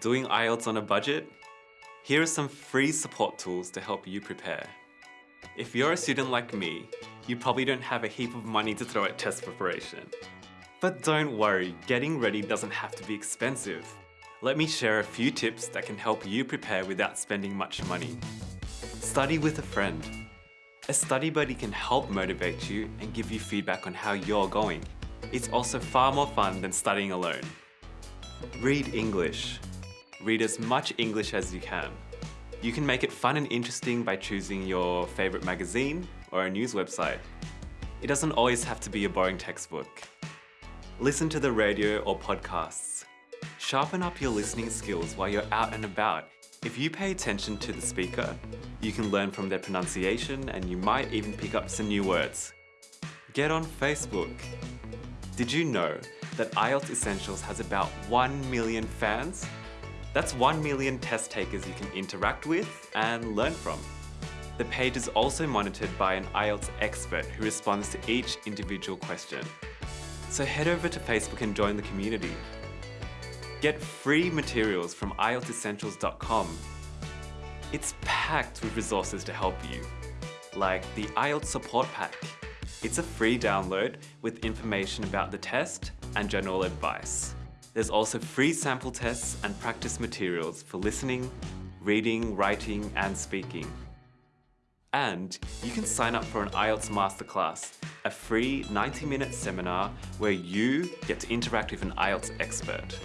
Doing IELTS on a budget? Here are some free support tools to help you prepare. If you're a student like me, you probably don't have a heap of money to throw at test preparation. But don't worry, getting ready doesn't have to be expensive. Let me share a few tips that can help you prepare without spending much money. Study with a friend. A study buddy can help motivate you and give you feedback on how you're going. It's also far more fun than studying alone. Read English. Read as much English as you can. You can make it fun and interesting by choosing your favourite magazine or a news website. It doesn't always have to be a boring textbook. Listen to the radio or podcasts. Sharpen up your listening skills while you're out and about. If you pay attention to the speaker, you can learn from their pronunciation and you might even pick up some new words. Get on Facebook. Did you know that IELTS Essentials has about 1 million fans? That's 1 million test takers you can interact with and learn from. The page is also monitored by an IELTS expert who responds to each individual question. So head over to Facebook and join the community. Get free materials from IELTSessentials.com. It's packed with resources to help you, like the IELTS Support Pack. It's a free download with information about the test and general advice. There's also free sample tests and practice materials for listening, reading, writing and speaking. And you can sign up for an IELTS Masterclass, a free 90-minute seminar where you get to interact with an IELTS expert.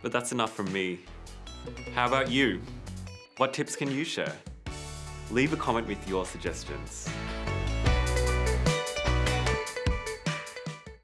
But that's enough from me. How about you? What tips can you share? Leave a comment with your suggestions.